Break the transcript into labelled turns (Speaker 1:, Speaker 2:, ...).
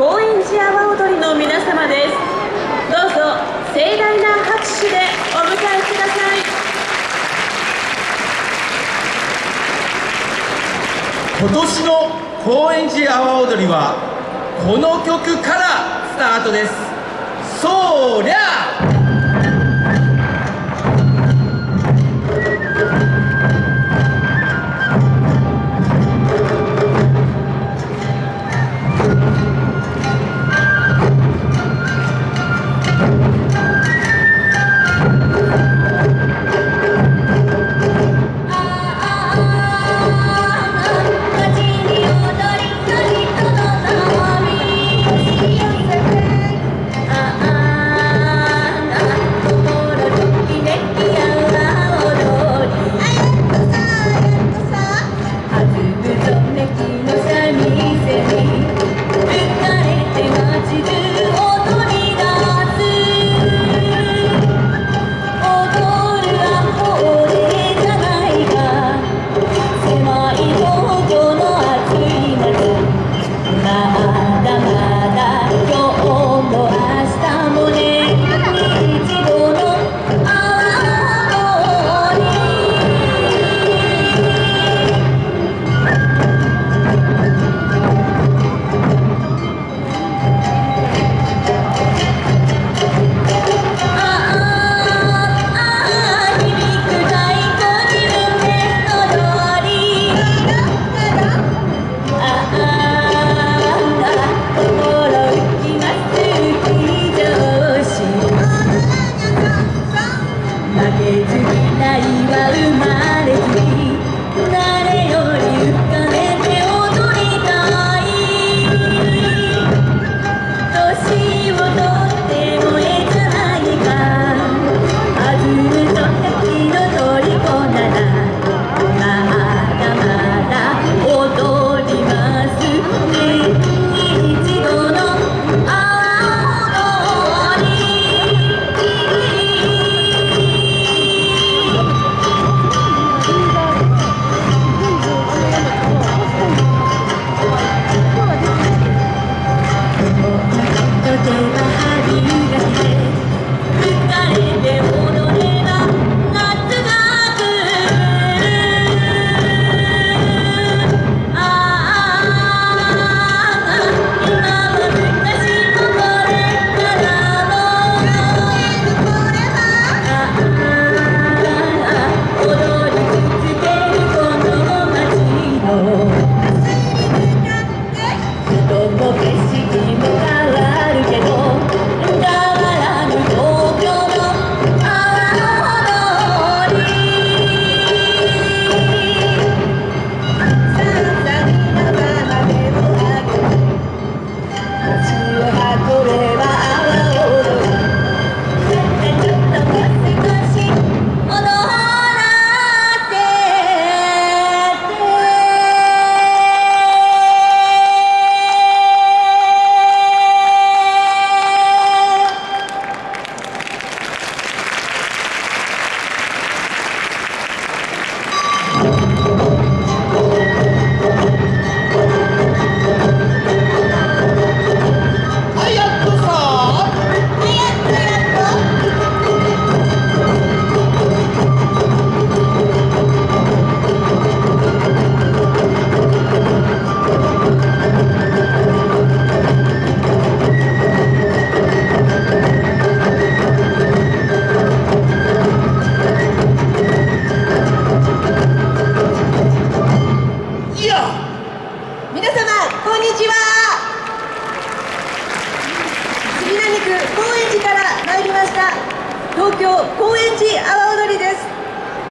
Speaker 1: 高円寺阿波踊りの皆様です。どうぞ盛大な拍手でお迎えください。
Speaker 2: 今年の高円寺阿波踊りはこの曲からスタートです。そりゃ
Speaker 3: 高円寺から参りました。東京高円寺阿波踊りです。